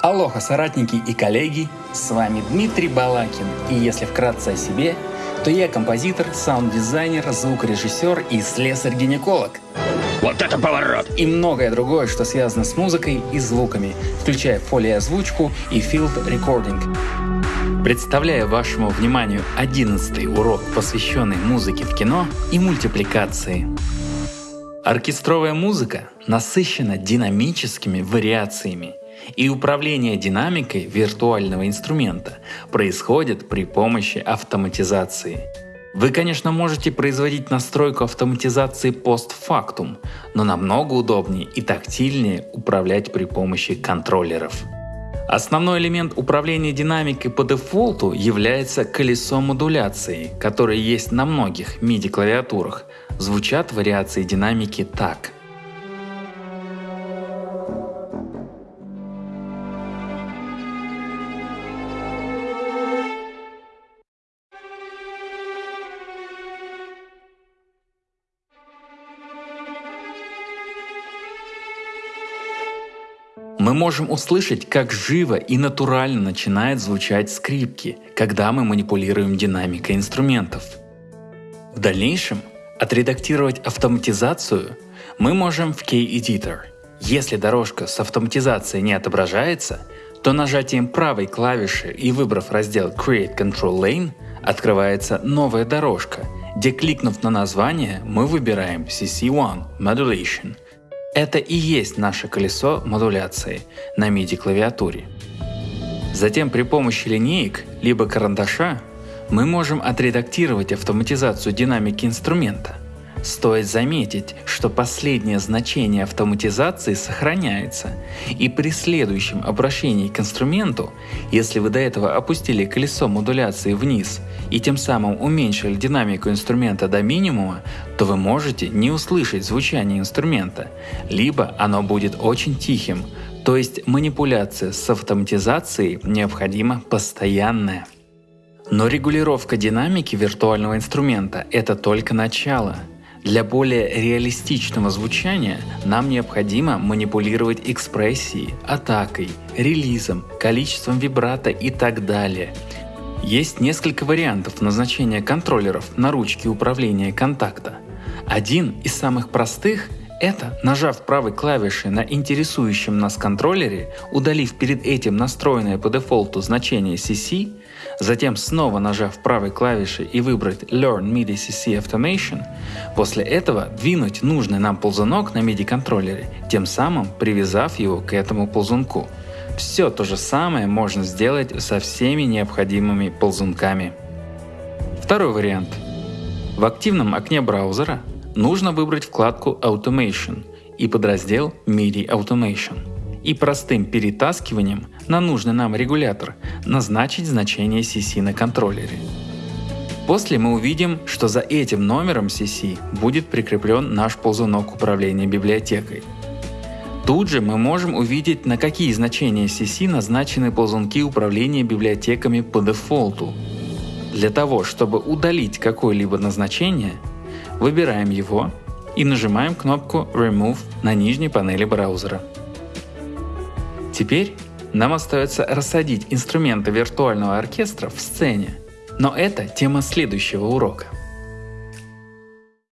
Алоха, соратники и коллеги, с вами Дмитрий Балакин, и если вкратце о себе, то я композитор, саунд-дизайнер, звукорежиссер и слесарь-гинеколог. Вот это поворот! И многое другое, что связано с музыкой и звуками, включая фолиозвучку и field recording. Представляю вашему вниманию 11 урок, посвященный музыке в кино и мультипликации. Оркестровая музыка насыщена динамическими вариациями – и управление динамикой виртуального инструмента происходит при помощи автоматизации. Вы, конечно, можете производить настройку автоматизации постфактум, но намного удобнее и тактильнее управлять при помощи контроллеров. Основной элемент управления динамикой по дефолту является колесо модуляции, которое есть на многих MIDI-клавиатурах. Звучат вариации динамики так – Мы можем услышать, как живо и натурально начинает звучать скрипки, когда мы манипулируем динамикой инструментов. В дальнейшем отредактировать автоматизацию мы можем в K-Editor. Если дорожка с автоматизацией не отображается, то нажатием правой клавиши и выбрав раздел Create Control Lane открывается новая дорожка, где кликнув на название мы выбираем CC1 Modulation – это и есть наше колесо модуляции на MIDI клавиатуре. Затем при помощи линеек либо карандаша мы можем отредактировать автоматизацию динамики инструмента – Стоит заметить, что последнее значение автоматизации сохраняется, и при следующем обращении к инструменту, если вы до этого опустили колесо модуляции вниз и тем самым уменьшили динамику инструмента до минимума, то вы можете не услышать звучание инструмента, либо оно будет очень тихим, то есть манипуляция с автоматизацией необходима постоянная. Но регулировка динамики виртуального инструмента – это только начало – для более реалистичного звучания нам необходимо манипулировать экспрессией, атакой, релизом, количеством вибрато и так далее. Есть несколько вариантов назначения контроллеров на ручке управления контакта. Один из самых простых это, нажав правой клавишей на интересующем нас контроллере, удалив перед этим настроенное по дефолту значение CC, затем снова нажав правой клавишей и выбрать Learn MIDI CC Automation, после этого двинуть нужный нам ползунок на MIDI контроллере, тем самым привязав его к этому ползунку. Все то же самое можно сделать со всеми необходимыми ползунками. Второй вариант. В активном окне браузера нужно выбрать вкладку Automation и подраздел MIDI Automation и простым перетаскиванием на нужный нам регулятор назначить значение CC на контроллере. После мы увидим, что за этим номером CC будет прикреплен наш ползунок управления библиотекой. Тут же мы можем увидеть, на какие значения CC назначены ползунки управления библиотеками по дефолту. Для того, чтобы удалить какое-либо назначение, Выбираем его и нажимаем кнопку Remove на нижней панели браузера. Теперь нам остается рассадить инструменты виртуального оркестра в сцене, но это тема следующего урока.